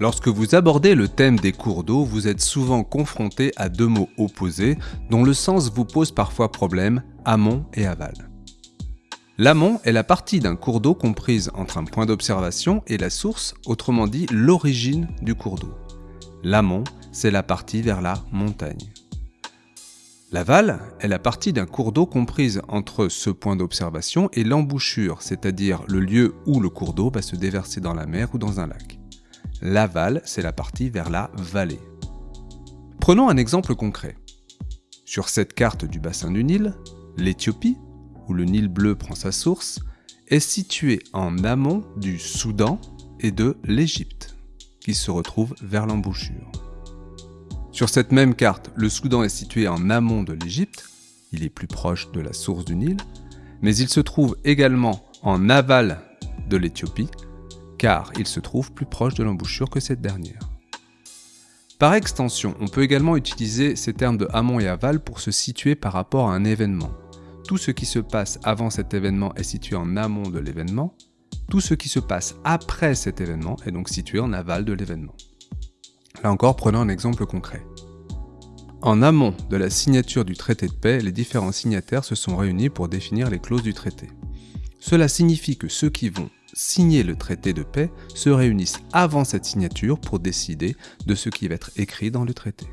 Lorsque vous abordez le thème des cours d'eau, vous êtes souvent confronté à deux mots opposés dont le sens vous pose parfois problème, amont et aval. L'amont est la partie d'un cours d'eau comprise entre un point d'observation et la source, autrement dit l'origine du cours d'eau. L'amont, c'est la partie vers la montagne. L'aval est la partie d'un cours d'eau comprise entre ce point d'observation et l'embouchure, c'est-à-dire le lieu où le cours d'eau va se déverser dans la mer ou dans un lac. L'aval, c'est la partie vers la vallée. Prenons un exemple concret. Sur cette carte du bassin du Nil, l'Éthiopie, où le Nil bleu prend sa source, est située en amont du Soudan et de l'Égypte, qui se retrouvent vers l'embouchure. Sur cette même carte, le Soudan est situé en amont de l'Égypte, il est plus proche de la source du Nil, mais il se trouve également en aval de l'Éthiopie, car il se trouve plus proche de l'embouchure que cette dernière. Par extension, on peut également utiliser ces termes de amont et aval pour se situer par rapport à un événement. Tout ce qui se passe avant cet événement est situé en amont de l'événement, tout ce qui se passe après cet événement est donc situé en aval de l'événement. Là encore, prenons un exemple concret. En amont de la signature du traité de paix, les différents signataires se sont réunis pour définir les clauses du traité. Cela signifie que ceux qui vont signer le traité de paix se réunissent avant cette signature pour décider de ce qui va être écrit dans le traité.